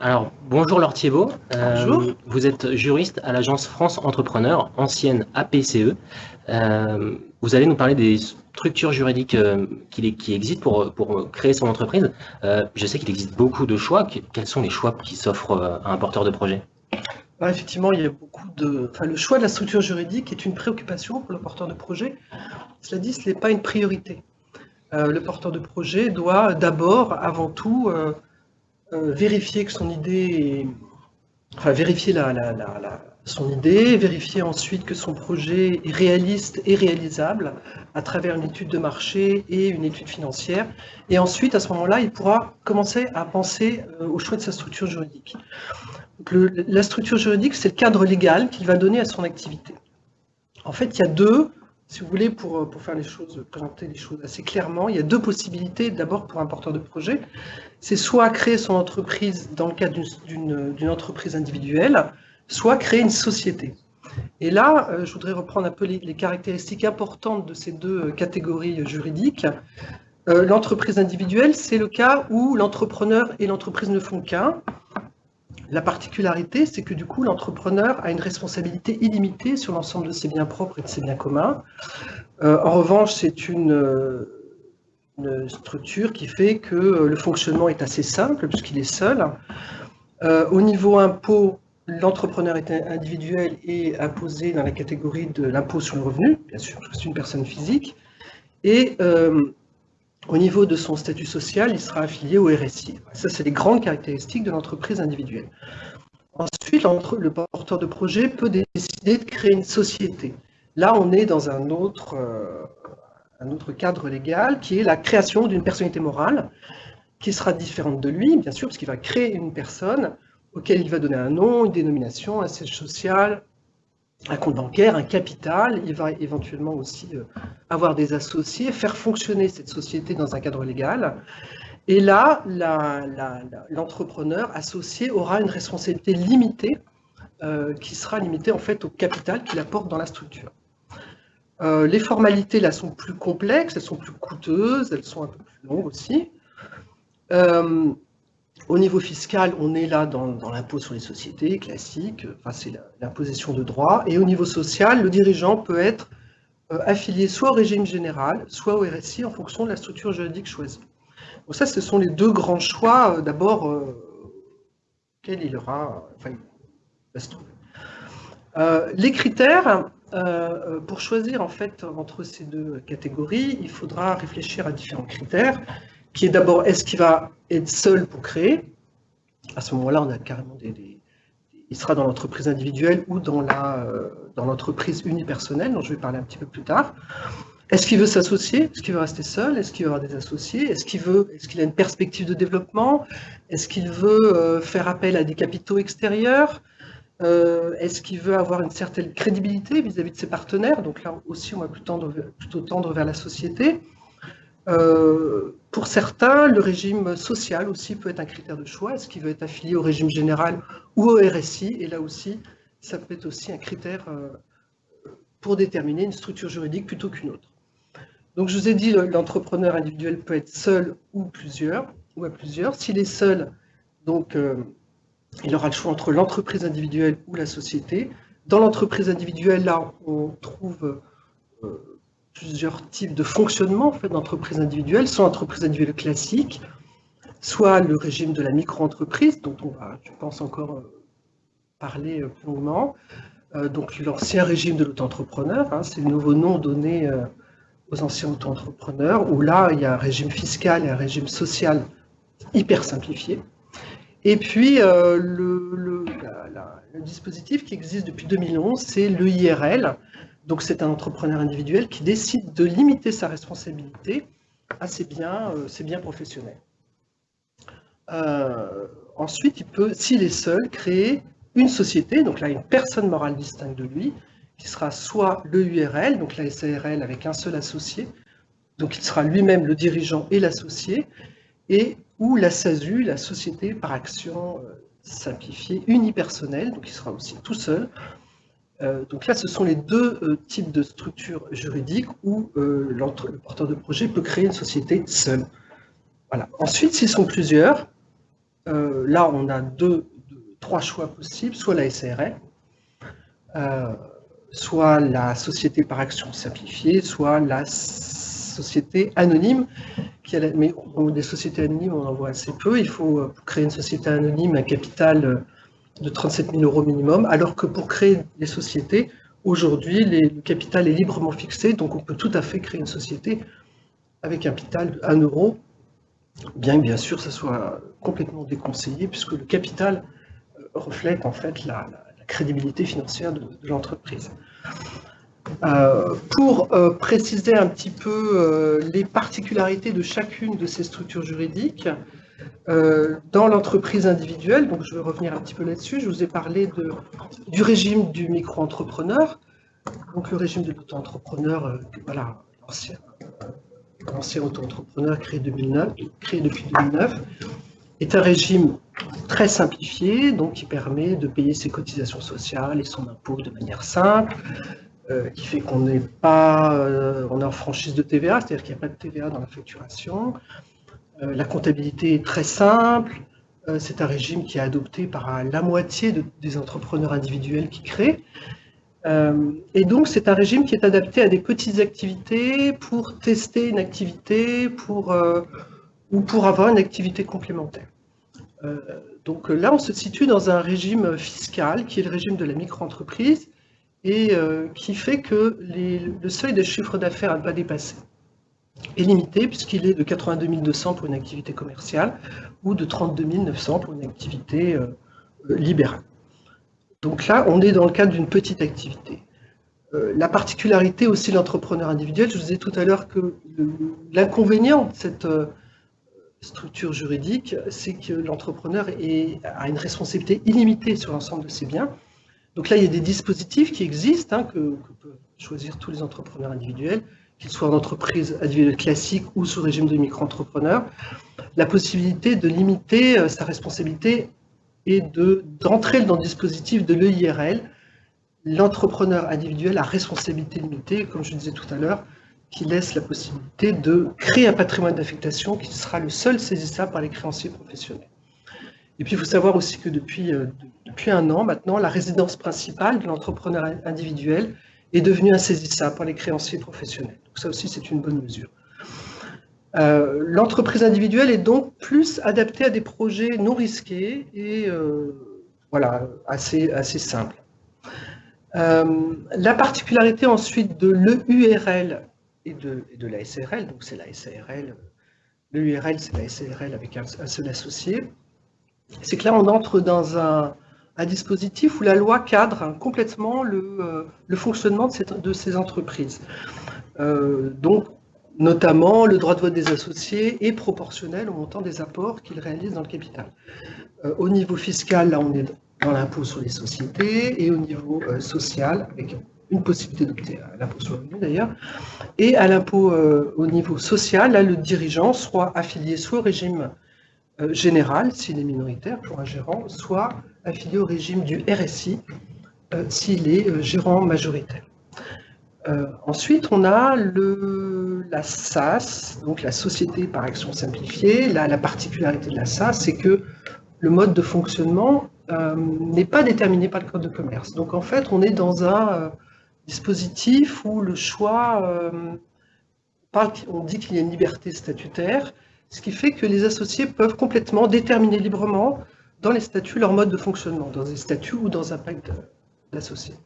Alors, bonjour Laure Thiebaud. Euh, bonjour. Vous êtes juriste à l'agence France Entrepreneur, ancienne APCE. Euh, vous allez nous parler des structures juridiques euh, qui, qui, existent pour, pour, créer son entreprise. je sais qu'il existe beaucoup de choix. Quels sont les choix qui s'offrent à un porteur de projet? Bah, Effectivement, il y a beaucoup de... Enfin, le choix de la structure juridique est une préoccupation pour le porteur de projet. Cela dit, ce n'est pas une priorité. le porteur de projet doit d'abord, avant tout, euh, vérifier que son idée Enfin, vérifier la, son idée, vérifier ensuite que son projet est réaliste et réalisable à travers une étude de marché et une étude financière. Et ensuite, à ce moment-là, il pourra commencer à penser euh, au choix de sa structure juridique. la structure juridique, c'est le cadre légal qu'il va donner à son activité. En fait, il y a deux si vous voulez, pour, pour faire les choses, présenter les choses assez clairement, il y a deux possibilités. D'abord, pour un porteur de projet, c'est soit créer son entreprise dans le cadre d'une entreprise individuelle, soit créer une société. Et là, euh, je voudrais reprendre un peu les, caractéristiques importantes de ces deux catégories juridiques. Euh, l'entreprise individuelle, c'est le cas où l'entrepreneur et l'entreprise ne font qu'un. La particularité, c'est que du coup, l'entrepreneur a une responsabilité illimitée sur l'ensemble de ses biens propres et de ses biens communs. Euh, en revanche, c'est une, structure qui fait que le fonctionnement est assez simple puisqu'il est seul. Euh, au niveau impôt, l'entrepreneur est individuel et imposé dans la catégorie de l'impôt sur le revenu, bien sûr, parce que c'est une personne physique. Euh, au niveau de son statut social, il sera affilié au RSI. Ça, c'est les grandes caractéristiques de l'entreprise individuelle. Ensuite, le porteur de projet peut décider de créer une société. Là, on est dans un autre, euh, un autre cadre légal qui est la création d'une personnalité morale qui sera différente de lui, bien sûr, parce qu'il va créer une personne auquel il va donner un nom, une dénomination, un siège social, un compte bancaire, un capital, il va éventuellement aussi euh, avoir des associés, faire fonctionner cette société dans un cadre légal. Et là, l'entrepreneur associé aura une responsabilité limitée, euh, qui sera limitée en fait au capital qu'il apporte dans la structure. Euh, les formalités là sont plus complexes, elles sont plus coûteuses, elles sont un peu plus longues aussi. Au niveau fiscal, on est là dans, l'impôt sur les sociétés classique, enfin, c'est l'imposition de droit. Et au niveau social, le dirigeant peut être euh, affilié soit au régime général, soit au RSI en fonction de la structure juridique choisie. Donc ça, ce sont les deux grands choix, euh, d'abord, euh, quel il aura, enfin, les critères, pour choisir en fait entre ces deux catégories, il faudra réfléchir à différents critères qui est d'abord, est-ce qu'il va être seul pour créer? À ce moment-là, on a carrément des, il sera dans l'entreprise individuelle ou dans la euh, l'entreprise unipersonnelle, dont je vais parler un petit peu plus tard. Est-ce qu'il veut s'associer? Est-ce qu'il veut rester seul? Est-ce qu'il veut avoir des associés? Est-ce qu'il Est-ce a une perspective de développement? Est-ce qu'il veut euh, faire appel à des capitaux extérieurs? Euh, Est-ce qu'il veut avoir une certaine crédibilité vis-à-vis de ses partenaires? Donc là aussi, on va plutôt tendre, plutôt tendre vers la société. Euh, pour certains, le régime social aussi peut être un critère de choix. Est-ce qu'il veut être affilié au régime général ou au RSI Et là aussi, ça peut être aussi un critère euh, pour déterminer une structure juridique plutôt qu'une autre. Donc je vous ai dit, l'entrepreneur individuel peut être seul ou plusieurs, ou à plusieurs. S'il est seul, donc euh, il aura le choix entre l'entreprise individuelle ou la société. Dans l'entreprise individuelle, là, on trouve plusieurs types de fonctionnement en fait, d'entreprises individuelles, soit entreprises individuelles classiques, soit le régime de la micro-entreprise, dont on va, je pense, encore euh, parler euh, plus longuement. Euh, donc l'ancien régime de l'auto-entrepreneur, hein, c'est le nouveau nom donné aux anciens auto-entrepreneurs, où là, il y a un régime fiscal et un régime social hyper simplifié. Et puis, le, le, dispositif qui existe depuis 2011, c'est l'EIRL, donc c'est un entrepreneur individuel qui décide de limiter sa responsabilité à ses biens, euh, professionnels. Euh, ensuite, il peut, s'il est seul, créer une société, donc là une personne morale distincte de lui, qui sera soit le URL, donc la SARL avec un seul associé, donc il sera lui-même le dirigeant et l'associé, et ou la SASU, la société par action euh, simplifiée unipersonnelle, donc il sera aussi tout seul, euh, donc là, ce sont les deux euh, types de structures juridiques où euh, le porteur de projet peut créer une société seul. Voilà. Ensuite, s'ils sont plusieurs, là, on a deux, trois choix possibles, soit la SARL, soit la société par action simplifiée, soit la société anonyme. Mais des sociétés anonymes, on en voit assez peu. Il faut créer une société anonyme un capital de 37 000 euros minimum, alors que pour créer les sociétés, aujourd'hui, le capital est librement fixé, donc on peut tout à fait créer une société avec un capital de 1 euro, bien que bien sûr ça soit complètement déconseillé, puisque le capital euh, reflète en fait la, crédibilité financière de l'entreprise. Euh, pour euh, préciser un petit peu les particularités de chacune de ces structures juridiques, dans l'entreprise individuelle, donc je vais revenir un petit peu là-dessus, je vous ai parlé du régime du micro-entrepreneur, donc le régime de l'auto-entrepreneur, voilà, l'ancien auto-entrepreneur créé, 2009, créé depuis 2009, est un régime très simplifié, donc qui permet de payer ses cotisations sociales et son impôt de manière simple, euh, qui fait qu'on n'est pas, euh, on est en franchise de TVA, c'est-à-dire qu'il n'y a pas de TVA dans la facturation. Euh, la comptabilité est très simple. c'est un régime qui est adopté par la moitié des entrepreneurs individuels qui créent. et donc, c'est un régime qui est adapté à des petites activités pour tester une activité ou pour avoir une activité complémentaire. donc là, on se situe dans un régime fiscal qui est le régime de la micro-entreprise et euh, qui fait que le seuil de chiffre d'affaires à pas dépasser est limité puisqu'il est de 82 200 pour une activité commerciale ou de 32 900 pour une activité euh, euh, libérale. Donc là, on est dans le cadre d'une petite activité. la particularité aussi de l'entrepreneur individuel, je vous disais tout à l'heure que l'inconvénient de cette structure juridique, c'est que l'entrepreneur a une responsabilité illimitée sur l'ensemble de ses biens, donc là, il y a des dispositifs qui existent, hein, que, peuvent choisir tous les entrepreneurs individuels, qu'ils soient en entreprise individuelle classique ou sous régime de micro-entrepreneur, la possibilité de limiter euh, sa responsabilité et d'entrer dans le dispositif de l'EIRL, l'entrepreneur individuel à responsabilité limitée, comme je disais tout à l'heure, qui laisse la possibilité de créer un patrimoine d'affectation qui sera le seul saisissable par les créanciers professionnels. Et puis, il faut savoir aussi que depuis, euh, depuis un an maintenant, la résidence principale de l'entrepreneur individuel est devenue insaisissable par les créanciers professionnels. Ça aussi, c'est une bonne mesure. Euh, l'entreprise individuelle est donc plus adaptée à des projets non risqués et euh, voilà, assez, assez simples. la particularité ensuite de l'EURL et de, la SARL, donc c'est la SARL, l'EURL c'est la SARL avec un seul associé, c'est que là, on entre dans un, dispositif où la loi cadre complètement le, euh, fonctionnement de, ces entreprises. Euh, donc, notamment, le droit de vote des associés est proportionnel au montant des apports qu'ils réalisent dans le capital. Euh, au niveau fiscal, là, on est dans l'impôt sur les sociétés, et au niveau social, avec une possibilité d'opter à l'impôt sur le revenu d'ailleurs, et à l'impôt au niveau social, là, le dirigeant soit affilié soit au régime euh, général, s'il est minoritaire pour un gérant, soit affilié au régime du RSI, euh, s'il est euh, gérant majoritaire. Ensuite, on a le, la SAS, donc la société par action simplifiée. Là, la particularité de la SAS, c'est que le mode de fonctionnement n'est pas déterminé par le code de commerce. Donc en fait, on est dans un dispositif où le choix, on dit qu'il y a une liberté statutaire, ce qui fait que les associés peuvent complètement déterminer librement dans les statuts leur mode de fonctionnement, dans des statuts ou dans un pacte d'associés.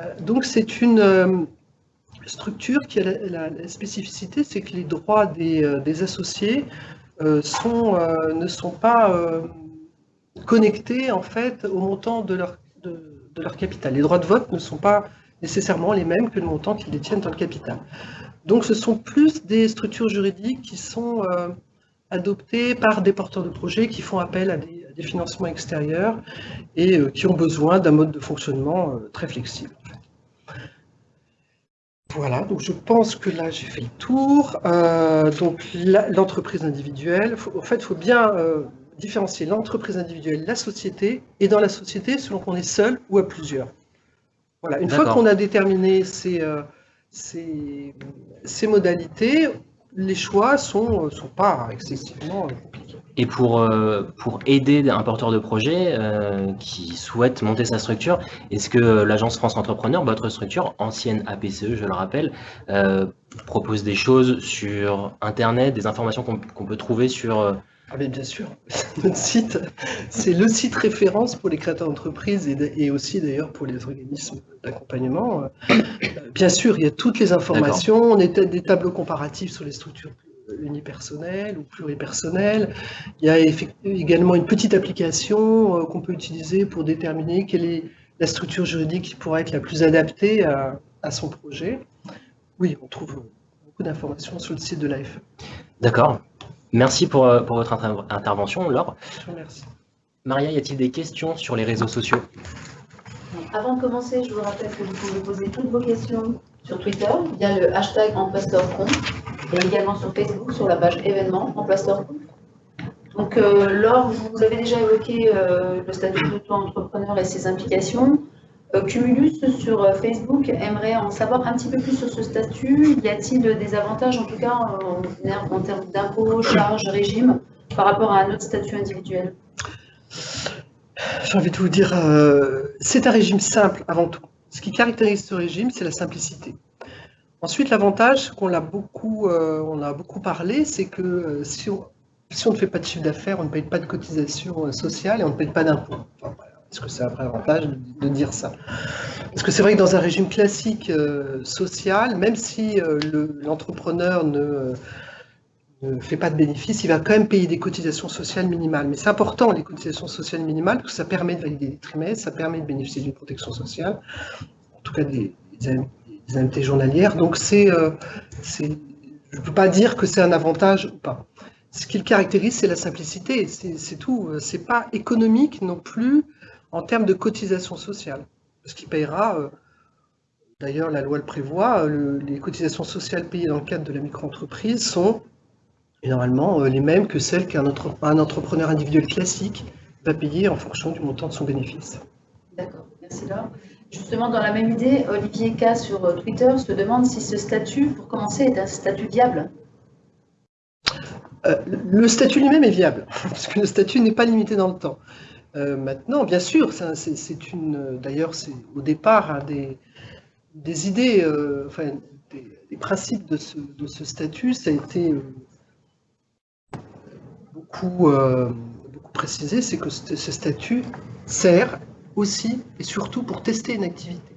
Euh, donc c'est une euh, structure qui a la, spécificité, c'est que les droits des, euh, associés ne sont pas connectés en fait au montant de leur, capital. Les droits de vote ne sont pas nécessairement les mêmes que le montant qu'ils détiennent dans le capital. Donc ce sont plus des structures juridiques qui sont adoptées par des porteurs de projets qui font appel à des, financements extérieurs et euh, qui ont besoin d'un mode de fonctionnement euh, très flexible. Voilà, donc je pense que là j'ai fait le tour. donc l'entreprise individuelle, en fait il faut bien différencier l'entreprise individuelle, la société, et dans la société selon qu'on est seul ou à plusieurs. Voilà, une fois qu'on a déterminé ces ces, modalités, les choix ne sont, sont pas excessivement compliqués. Et pour, euh, pour aider un porteur de projet euh, qui souhaite monter sa structure, est-ce que l'agence France Entrepreneur, votre structure, ancienne APCE, je le rappelle, euh, propose des choses sur Internet, des informations qu'on peut trouver sur... Ah bien sûr, notre site, c'est le site référence pour les créateurs d'entreprise et, aussi d'ailleurs pour les organismes d'accompagnement. Bien sûr, il y a toutes les informations, on a des tableaux comparatifs sur les structures unipersonnel ou pluripersonnel. Il y a également une petite application euh, qu'on peut utiliser pour déterminer quelle est la structure juridique qui pourrait être la plus adaptée à, son projet. Oui, on trouve beaucoup d'informations sur le site de l'AFE. D'accord. Merci pour, euh, pour votre intervention, Laure. Je vous remercie. Maria, y a-t-il des questions sur les réseaux sociaux? Avant de commencer, je vous rappelle que vous pouvez poser toutes vos questions sur Twitter via le hashtag EmploisterConf et également sur Facebook sur la page événements EmploisterConf. Donc, euh, Laure, vous avez déjà évoqué euh, le statut d'auto-entrepreneur et ses implications. Euh, Cumulus sur euh, Facebook aimerait en savoir un petit peu plus sur ce statut. Y a-t-il des avantages, en tout cas en, en termes d'impôts, charges, régime, par rapport à un autre statut individuel? J'ai envie de vous dire, c'est un régime simple avant tout. Ce qui caractérise ce régime, c'est la simplicité. Ensuite, l'avantage qu'on a beaucoup, euh, a beaucoup parlé, c'est que euh, si, on, ne fait pas de chiffre d'affaires, on ne paye pas de cotisation euh, sociale et on ne paye pas d'impôts. Est-ce que c'est un vrai avantage de, dire ça? Parce que c'est vrai que dans un régime classique social, même si l'entrepreneur ne, ne, fait pas de bénéfices, il va quand même payer des cotisations sociales minimales. Mais c'est important, les cotisations sociales minimales, parce que ça permet de valider des trimestres, ça permet de bénéficier d'une protection sociale, en tout cas des des indemnités journalières. Donc, c'est, euh, je ne peux pas dire que c'est un avantage ou pas. Ce qui le caractérise, c'est la simplicité, c'est tout. C'est pas économique non plus en termes de cotisation sociale. Ce qui payera, euh, d'ailleurs la loi le prévoit, les cotisations sociales payées dans le cadre de la micro-entreprise sont normalement euh, les mêmes que celles qu'un entrepreneur individuel classique va payer en fonction du montant de son bénéfice. D'accord, merci Laure. Justement, dans la même idée, Olivier K sur euh, Twitter se demande si ce statut, pour commencer, est un statut viable. Euh, le statut lui-même est viable, parce que le statut n'est pas limité dans le temps. Euh, maintenant, bien sûr, c'est une. D'ailleurs, au départ hein, des, idées, enfin, des, principes de ce, statut, ça a été beaucoup précisé, c'est que ce statut sert aussi et surtout pour tester une activité.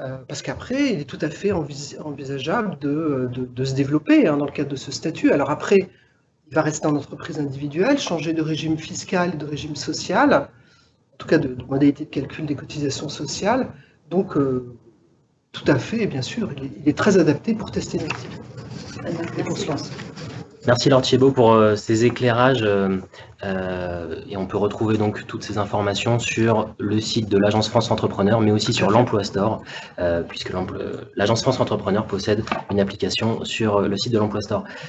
Euh, parce qu'après, il est tout à fait envisageable de, de, se développer hein, dans le cadre de ce statut. Alors après, il va rester en entreprise individuelle, changer de régime fiscal, de régime social, en tout cas de, modalité de calcul des cotisations sociales. Donc, euh, tout à fait, bien sûr, il est, très adapté pour tester une activité et pour se lancer. Merci Laure Thiebaud pour euh, ces éclairages euh, euh, et on peut retrouver donc toutes ces informations sur le site de l'Agence France Entrepreneur mais aussi sur l'Emploi Store puisque l'Agence France Entrepreneur possède une application sur le site de l'Emploi Store.